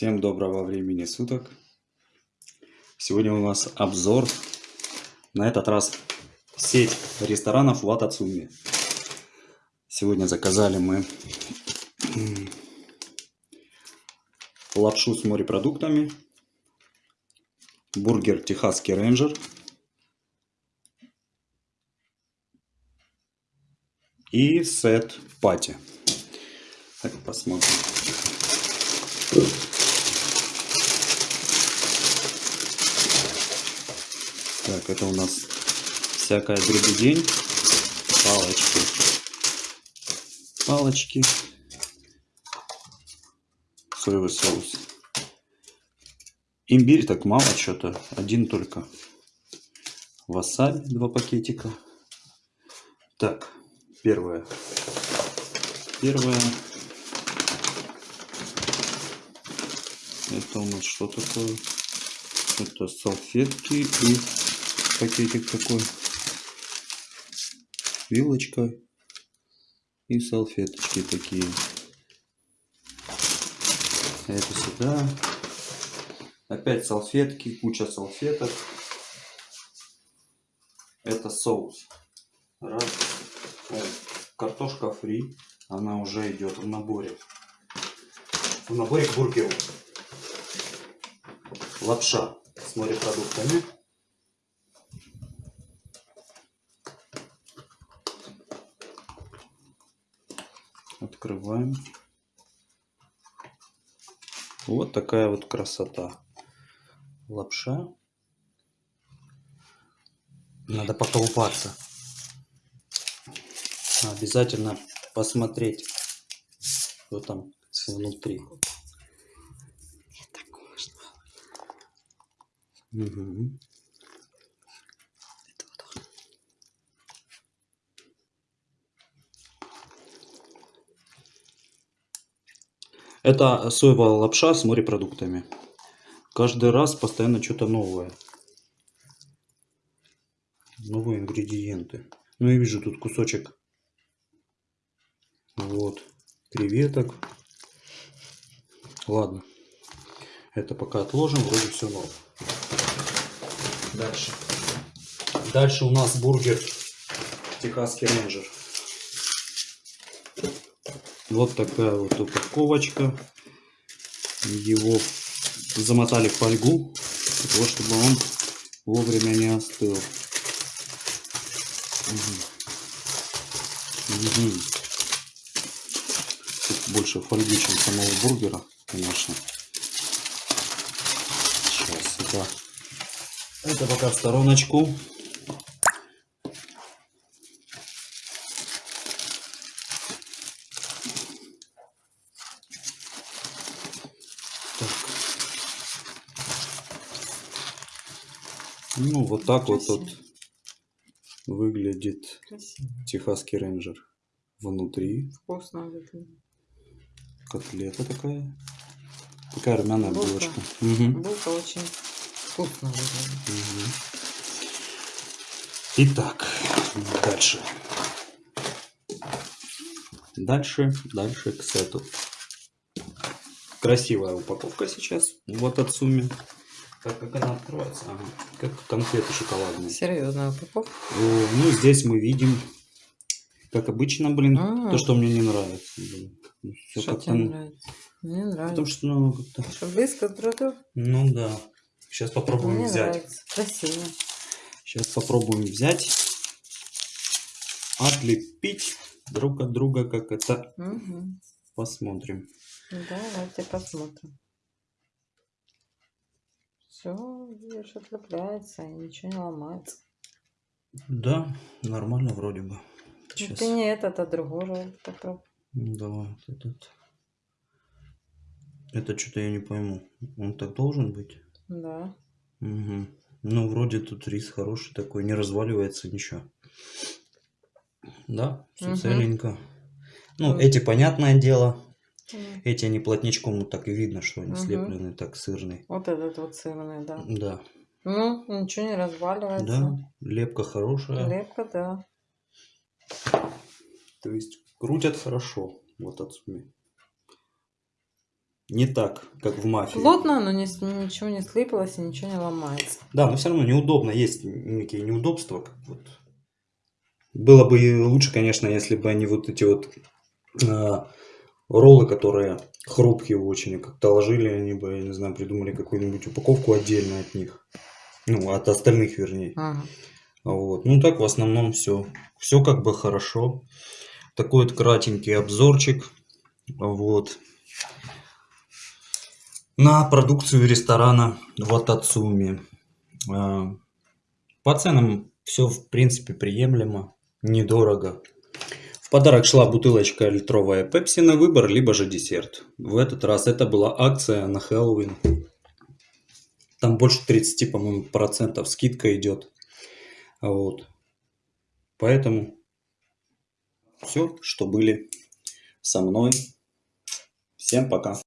Всем доброго времени суток. Сегодня у нас обзор. На этот раз сеть ресторанов в Атацуме. Сегодня заказали мы лапшу с морепродуктами, бургер Техасский рейнджер и сет пати. Так, посмотрим. Так, это у нас всякая дребедень. Палочки. Палочки. Соевый соус. Имбирь так мало что-то. Один только. Васаби два пакетика. Так, первое. Первое. Это у нас что такое? Это салфетки и пакетик такой. Вилочка и салфеточки такие. Это сюда. Опять салфетки, куча салфеток. Это соус. Раз. Картошка фри. Она уже идет в наборе. В наборе к бургеру лапша с морепродуктами. Открываем. Вот такая вот красота. Лапша. Надо поколупаться. Обязательно посмотреть, что там внутри. Угу. Это соевая лапша с морепродуктами. Каждый раз постоянно что-то новое. Новые ингредиенты. Ну, я вижу тут кусочек. Вот. Креветок. Ладно. Это пока отложим. Вроде все новое. Дальше. Дальше у нас бургер Техасский рейнджер. Вот такая вот упаковочка. Его замотали в фольгу, для того, чтобы он вовремя не остыл. Угу. Угу. Тут больше фольги, чем самого бургера, конечно. Сейчас это это пока в стороночку. Ну, вот так Красиво. вот тут выглядит Красиво. техасский рейнджер. Внутри. Вкусно выглядит. Котлета такая. Такая румяная булка. булочка. Угу. Булка очень вкусно выглядит. Угу. Итак, дальше. Дальше, дальше к сету. Красивая упаковка сейчас. Вот от сумме. Как, как она открывается? Ага. Как конфеты шоколадные. Серьезная упаковка. Ну, здесь мы видим, как обычно, блин, а -а -а. то, что мне не нравится. Блин. Все что тебе нравится? Мне нравится. Потому что, ну, как-то... Что близко друг к Ну, да. Сейчас попробуем Мне взять. Нравится. Красиво. Сейчас попробуем взять, отлепить друг от друга, как это. Угу. Посмотрим. Давайте посмотрим. Все, видишь, отлепляется и ничего не ломается. Да, нормально вроде бы. Сейчас. Ты не этот, а другой попробуй. Давай, вот этот. Это что-то я не пойму. Он так должен быть? Да. Угу. Ну, вроде тут рис хороший такой, не разваливается ничего. Да, все угу. целенько. Ну, угу. эти, понятное дело. Эти они плотничком, ну так и видно, что они угу. слеплены, так сырный. Вот этот вот сырный, да. Да. Ну, ничего не разваливается. Да, лепка хорошая. Лепка, да. То есть крутят хорошо, вот отсюда. не так, как в мафии. Плотно, но не, ничего не слипалось и ничего не ломается. Да, но все равно неудобно, есть некие неудобства. Как вот. Было бы лучше, конечно, если бы они вот эти вот а, роллы, которые хрупкие очень, как-то ложили, они бы, я не знаю, придумали какую-нибудь упаковку отдельно от них. Ну, от остальных, вернее. Ага. Вот. Ну, так в основном все. Все как бы хорошо. Такой вот кратенький обзорчик. Вот. На продукцию ресторана Ватацуми. А, По ценам все в принципе приемлемо, недорого. Подарок шла бутылочка литровая пепси на выбор, либо же десерт. В этот раз это была акция на Хэллоуин. Там больше 30, по-моему, процентов скидка идет. Вот. Поэтому все, что были со мной. Всем пока.